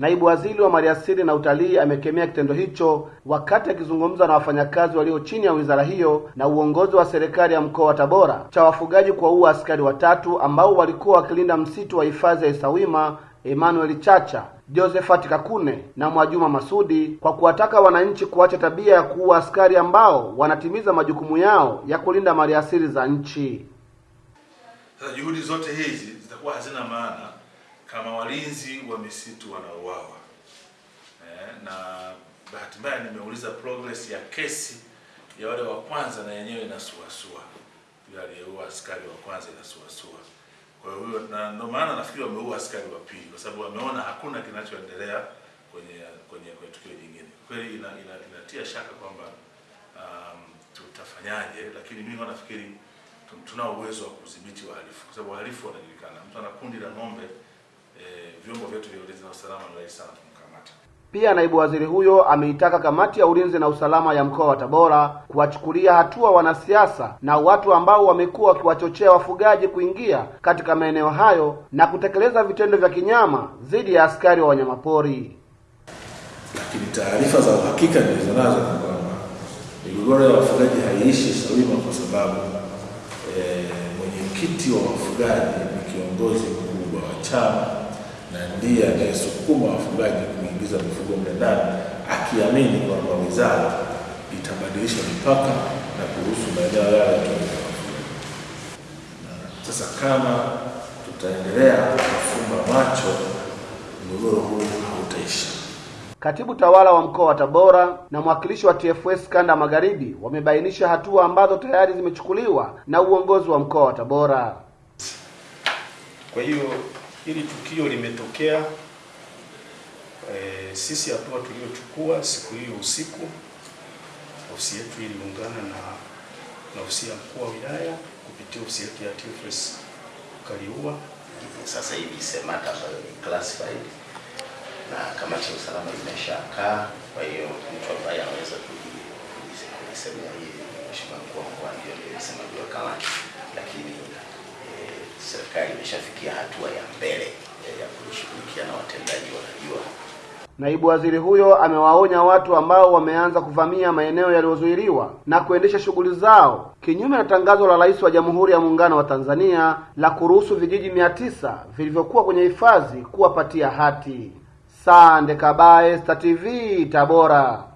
Naibu waziri wa maliasili na utalii amekemea kitendo hicho wakati akizungumza na wafanyakazi walio chini ya wizara hiyo na uongozi wa serikali ya mkoa wa Tabora cha wafugaji kuwaua askari watatu ambao walikuwa wakilinda msitu wa hifadhi ya Isawima Emmanuel Chacha, Josephat Kakune na Mwajuma Masudi kwa kuwataka wananchi kuacha tabia ya kuua askari ambao wanatimiza majukumu yao ya kulinda maliasili za nchi. Juhudi zote hizi zitakuwa hazina maana kama walinzi wa misitu wanauawa. Eh, na bahati mbaya nimeuliza progress ya kesi ya wale wa kwanza na yenyewe inasuasua. Yule aliyeua askari wa kwanza inasuasua. Kwa hiyo na ndio maana nafikiri wameua askari wa pili kwa sababu wameona hakuna kinachoendelea kwenye kwenye kwenye tukio jingine. Kweli ina, ina, inatia shaka kwamba um, tutafanyaje, lakini mimi nafikiri tunao uwezo wa kudhibiti wahalifu kwa sababu wahalifu wanajulikana. Mtu ana kundi la ng'ombe vyombo vyetu vya ulinzi na usalama ni rahisi sana kumkamata. Pia naibu waziri huyo ameitaka kamati ya ulinzi na usalama ya mkoa wa Tabora kuwachukulia hatua wanasiasa na watu ambao wamekuwa wakiwachochea wafugaji kuingia katika maeneo hayo na kutekeleza vitendo vya kinyama dhidi ya askari wa wanyamapori. Lakini taarifa za uhakika nilizonazo ni kwamba migogoro ya wafugaji haiishi salima, kwa sababu eh, mwenyekiti wa wafugaji ni kiongozi mkubwa wa chama na ndiye anayesukuma wafugaji kuingiza mifugo mle ndani, akiamini kwamba wizara itabadilisha mipaka na kuruhusu maeneo yale yatumike. Sasa kama tutaendelea kufumba macho, mgogoro huu hautaisha. Katibu tawala wa mkoa wa Tabora na mwakilishi wa TFS kanda magharibi wamebainisha hatua ambazo tayari zimechukuliwa na uongozi wa mkoa wa Tabora. Kwa hiyo hili tukio limetokea, e, sisi hatua tuliochukua siku hiyo usiku, ofisi yetu iliungana na na ofisi ya mkuu wa wilaya kupitia ofisi yetu ya TFS Kaliua. Sasa hivi SEMATA ambayo ni classified na kamati ya usalama imeshakaa. Kwa hiyo mtu ambaye anaweza kulisemea hii mheshimiwa mkuu wa mkoa ndio msemaji wa kamati, lakini eh, serikali imeshafikia hatua ya mbele eh, ya kushughulikia na watendaji wanajua. Naibu waziri huyo amewaonya watu ambao wameanza kuvamia maeneo yaliyozuiliwa na kuendesha shughuli zao kinyume na tangazo la Rais wa Jamhuri ya Muungano wa Tanzania la kuruhusu vijiji mia tisa vilivyokuwa kwenye hifadhi kuwapatia hati. Sande Kabaye, Star TV, Tabora.